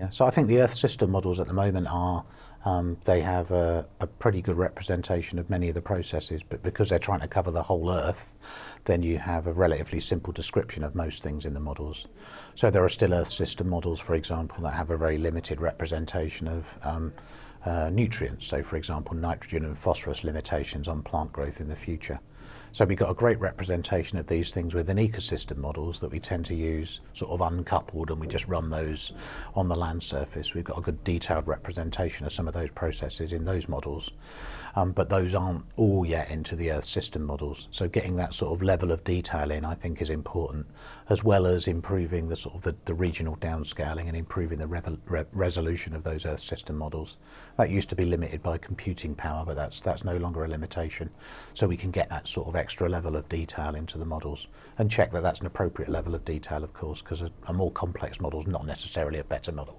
Yeah, so I think the Earth system models at the moment are um, they have a, a, pretty good representation of many of the processes, but because they're trying to cover the whole Earth, then you have a relatively simple description of most things in the models. So there are still Earth system models, for example, that have a very limited representation of um, uh, nutrients. So, for example, nitrogen and phosphorus limitations on plant growth in the future. So we've got a great representation of these things within ecosystem models that we tend to use sort of uncoupled and we just run those on the land surface. We've got a good detailed representation of some of those processes in those models. Um, but those aren't all yet into the Earth system models. So getting that sort of level of detail in, I think, is important, as well as improving the sort of the, the regional downscaling and improving the re re resolution of those Earth system models. That used to be limited by computing power, but that's that's no longer a limitation. So we can get that sort of extra level of detail into the models and check that that's an appropriate level of detail, of course, because a, a more complex model is not necessarily a better model.